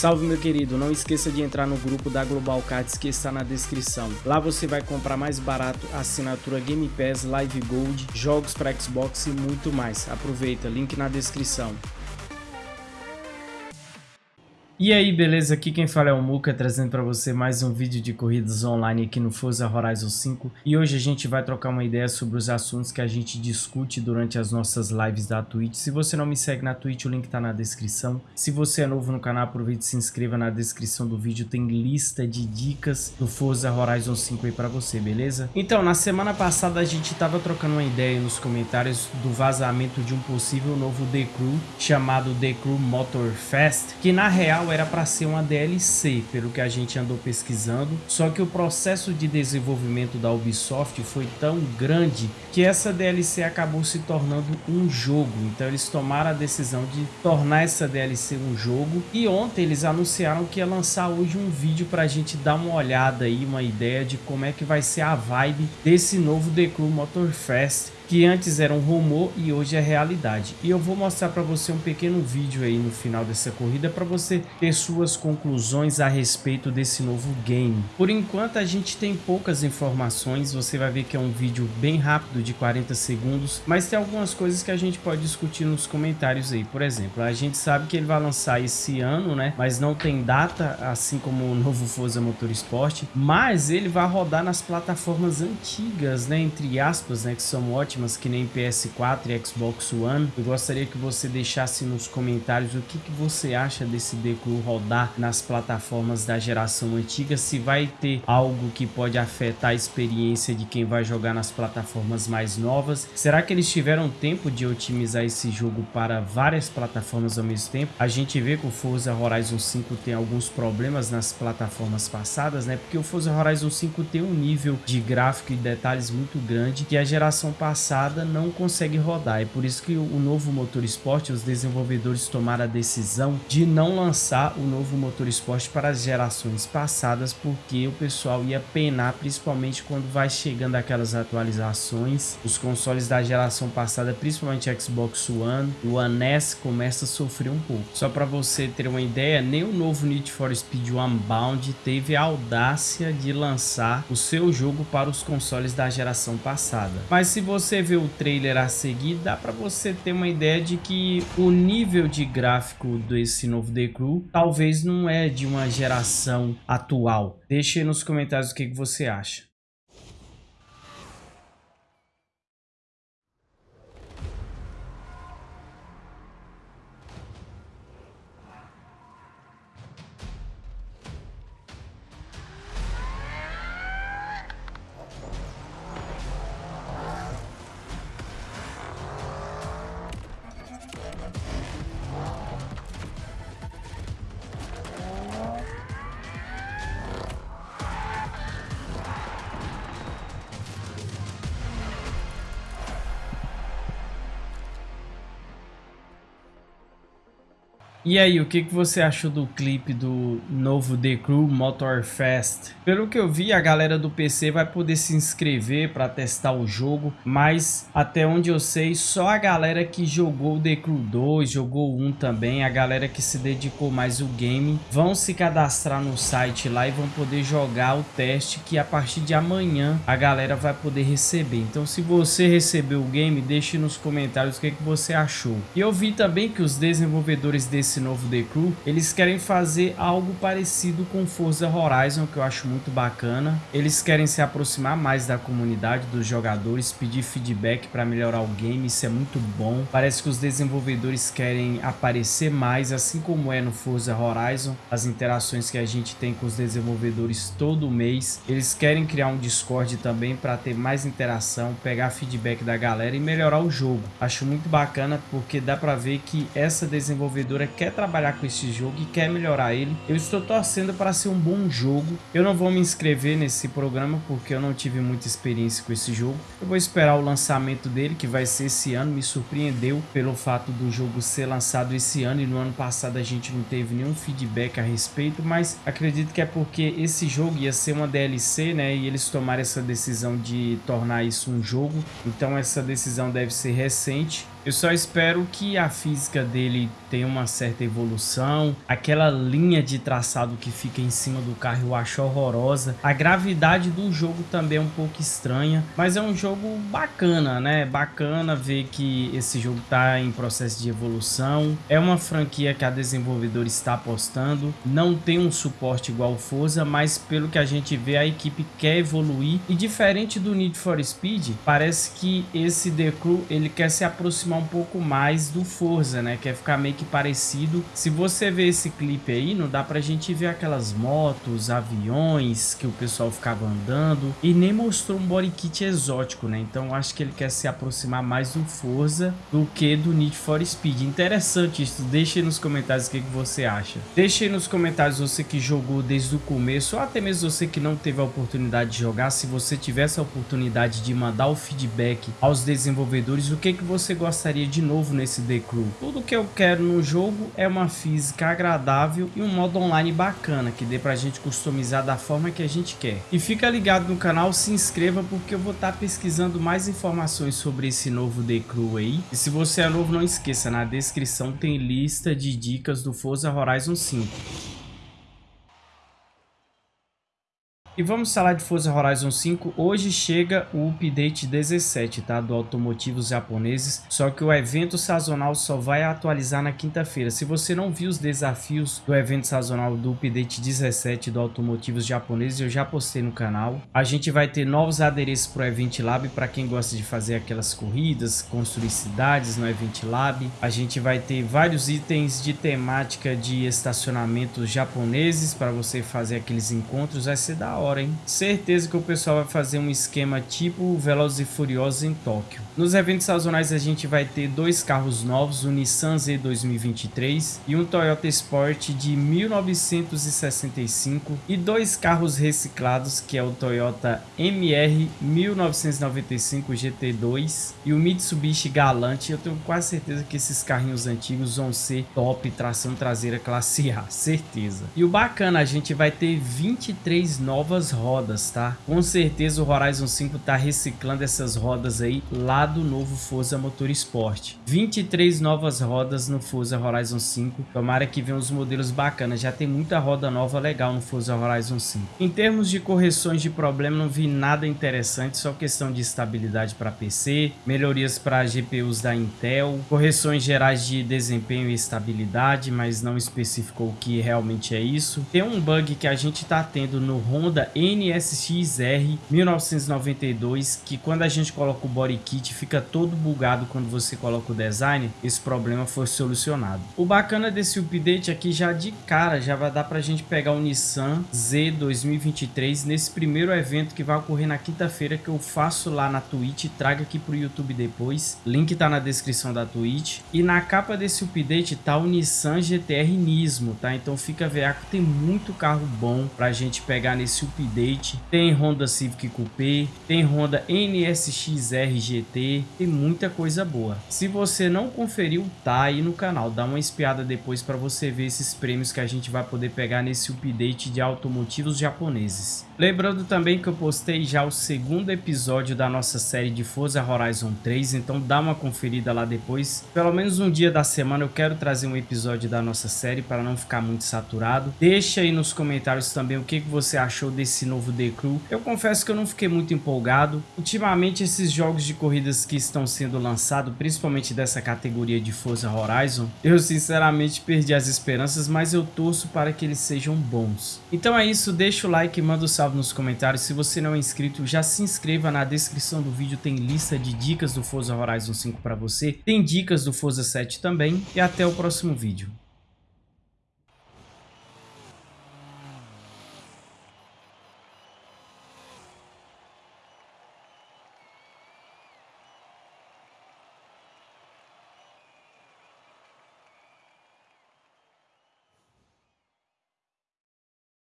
Salve meu querido, não esqueça de entrar no grupo da Global Cards que está na descrição. Lá você vai comprar mais barato assinatura Game Pass, Live Gold, jogos para Xbox e muito mais. Aproveita, link na descrição. E aí, beleza? Aqui quem fala é o Muka, trazendo para você mais um vídeo de corridas online aqui no Forza Horizon 5. E hoje a gente vai trocar uma ideia sobre os assuntos que a gente discute durante as nossas lives da Twitch. Se você não me segue na Twitch, o link tá na descrição. Se você é novo no canal, aproveite e se inscreva na descrição do vídeo. Tem lista de dicas do Forza Horizon 5 aí para você, beleza? Então, na semana passada a gente tava trocando uma ideia nos comentários do vazamento de um possível novo The Crew, chamado The Crew Motor Fest, que na real era para ser uma DLC, pelo que a gente andou pesquisando, só que o processo de desenvolvimento da Ubisoft foi tão grande que essa DLC acabou se tornando um jogo, então eles tomaram a decisão de tornar essa DLC um jogo. E ontem eles anunciaram que ia lançar hoje um vídeo para a gente dar uma olhada aí, uma ideia de como é que vai ser a vibe desse novo The Crew Motorfest que antes era um rumor e hoje é realidade. E eu vou mostrar para você um pequeno vídeo aí no final dessa corrida para você ter suas conclusões a respeito desse novo game. Por enquanto a gente tem poucas informações, você vai ver que é um vídeo bem rápido de 40 segundos, mas tem algumas coisas que a gente pode discutir nos comentários aí. Por exemplo, a gente sabe que ele vai lançar esse ano, né? Mas não tem data, assim como o novo Forza Motorsport, mas ele vai rodar nas plataformas antigas, né? Entre aspas, né? Que são ótimas ótimas que nem PS4 e Xbox One. Eu gostaria que você deixasse nos comentários o que, que você acha desse Deku rodar nas plataformas da geração antiga, se vai ter algo que pode afetar a experiência de quem vai jogar nas plataformas mais novas. Será que eles tiveram tempo de otimizar esse jogo para várias plataformas ao mesmo tempo? A gente vê que o Forza Horizon 5 tem alguns problemas nas plataformas passadas, né? Porque o Forza Horizon 5 tem um nível de gráfico e detalhes muito grande que a geração passada passada não consegue rodar. É por isso que o novo motor esporte, os desenvolvedores tomaram a decisão de não lançar o novo motor esporte para as gerações passadas, porque o pessoal ia penar, principalmente quando vai chegando aquelas atualizações. Os consoles da geração passada, principalmente Xbox One, o One S começa a sofrer um pouco. Só para você ter uma ideia, nem o novo Need for Speed Unbound teve a audácia de lançar o seu jogo para os consoles da geração passada. Mas se você ver o trailer a seguir, dá para você ter uma ideia de que o nível de gráfico desse novo The Crew talvez não é de uma geração atual. Deixe nos comentários o que, que você acha. E aí, o que, que você achou do clipe do novo The Crew Motor Fest? Pelo que eu vi, a galera do PC vai poder se inscrever para testar o jogo, mas até onde eu sei, só a galera que jogou The Crew 2, jogou 1 também, a galera que se dedicou mais ao game, vão se cadastrar no site lá e vão poder jogar o teste que a partir de amanhã a galera vai poder receber. Então se você recebeu o game, deixe nos comentários o que, que você achou. E eu vi também que os desenvolvedores desse esse novo The Crew, eles querem fazer algo parecido com Forza Horizon, que eu acho muito bacana. Eles querem se aproximar mais da comunidade, dos jogadores, pedir feedback para melhorar o game, isso é muito bom. Parece que os desenvolvedores querem aparecer mais, assim como é no Forza Horizon, as interações que a gente tem com os desenvolvedores todo mês. Eles querem criar um Discord também para ter mais interação, pegar feedback da galera e melhorar o jogo. Acho muito bacana porque dá para ver que essa desenvolvedora quer trabalhar com esse jogo e quer melhorar ele. Eu estou torcendo para ser um bom jogo. Eu não vou me inscrever nesse programa porque eu não tive muita experiência com esse jogo. Eu vou esperar o lançamento dele, que vai ser esse ano. Me surpreendeu pelo fato do jogo ser lançado esse ano e no ano passado a gente não teve nenhum feedback a respeito, mas acredito que é porque esse jogo ia ser uma DLC, né? E eles tomaram essa decisão de tornar isso um jogo. Então essa decisão deve ser recente Eu só espero que a física dele tenha uma certa evolução. Aquela linha de traçado que fica em cima do carro eu acho horrorosa. A gravidade do jogo também é um pouco estranha, mas é um jogo bacana, né? Bacana ver que esse jogo está em processo de evolução. É uma franquia que a desenvolvedora está apostando. Não tem um suporte igual o Forza, mas pelo que a gente vê, a equipe quer evoluir. E diferente do Need for Speed, parece que esse The Crew ele quer se aproximar um pouco mais do Forza, né? Quer ficar meio que parecido. Se você ver esse clipe aí, não dá pra gente ver aquelas motos, aviões que o pessoal ficava andando. E nem mostrou um body kit exótico, né? Então acho que ele quer se aproximar mais do Forza do que do Need for Speed. Interessante isso. Deixe aí nos comentários o que, que você acha. Deixe aí nos comentários você que jogou desde o começo ou até mesmo você que não teve a oportunidade de jogar. Se você tivesse a oportunidade de mandar o feedback aos desenvolvedores, o que, que você gostaria de novo nesse The Crew. Tudo que eu quero no jogo é uma física agradável e um modo online bacana, que dê pra gente customizar da forma que a gente quer. E fica ligado no canal, se inscreva porque eu vou estar tá pesquisando mais informações sobre esse novo The Crew aí. E se você é novo, não esqueça, na descrição tem lista de dicas do Forza Horizon 5. E vamos falar de Forza Horizon 5. Hoje chega o update 17, tá? Do Automotivos Japoneses. Só que o evento sazonal só vai atualizar na quinta-feira. Se você não viu os desafios do evento sazonal do update 17 do Automotivos Japoneses, eu já postei no canal. A gente vai ter novos adereços para o Event Lab para quem gosta de fazer aquelas corridas, construir cidades no Event Lab. A gente vai ter vários itens de temática de estacionamentos japoneses para você fazer aqueles encontros. Vai ser da hora hora, hein? Certeza que o pessoal vai fazer um esquema tipo Velozes e Furiosos em Tóquio. Nos eventos sazonais a gente vai ter dois carros novos, o Nissan Z 2023 e um Toyota Sport de 1965 e dois carros reciclados que é o Toyota MR 1995 GT2 e o Mitsubishi Galant. Eu tenho quase certeza que esses carrinhos antigos vão ser top, tração traseira classe A, certeza. E o bacana, a gente vai ter 23 novos novas rodas, tá? Com certeza o Horizon 5 tá reciclando essas rodas aí lá do novo Forza Motorsport. 23 novas rodas no Forza Horizon 5. Tomara que venham os modelos bacanas. Já tem muita roda nova legal no Forza Horizon 5. Em termos de correções de problema, não vi nada interessante. Só questão de estabilidade para PC, melhorias para GPUs da Intel, correções gerais de desempenho e estabilidade, mas não especificou o que realmente é isso. Tem um bug que a gente tá tendo no Honda NSX-R 1992, que quando a gente coloca o body kit fica todo bugado quando você coloca o design, esse problema foi solucionado. O bacana desse update aqui já de cara, já vai dar pra gente pegar o Nissan Z 2023 nesse primeiro evento que vai ocorrer na quinta-feira que eu faço lá na Twitch, trago aqui pro YouTube depois, link tá na descrição da Twitch. E na capa desse update tá o Nissan GTR Nismo, tá? Então fica veaco, tem muito carro bom pra gente pegar nesse update, tem Honda Civic Coupé, tem Honda NSX-R GT, tem muita coisa boa. Se você não conferiu, tá aí no canal, dá uma espiada depois para você ver esses prêmios que a gente vai poder pegar nesse update de automotivos japoneses. Lembrando também que eu postei já o segundo episódio da nossa série de Forza Horizon 3, então dá uma conferida lá depois. Pelo menos um dia da semana eu quero trazer um episódio da nossa série para não ficar muito saturado. Deixa aí nos comentários também o que, você achou desse novo The Crew. Eu confesso que eu não fiquei muito empolgado. Ultimamente esses jogos de corridas que estão sendo lançados, principalmente dessa categoria de Forza Horizon, eu sinceramente perdi as esperanças, mas eu torço para que eles sejam bons. Então é isso, deixa o like, manda o um salve nos comentários. Se você não é inscrito, já se inscreva. Na descrição do vídeo tem lista de dicas do Forza Horizon 5 para você. Tem dicas do Forza 7 também. E até o próximo vídeo.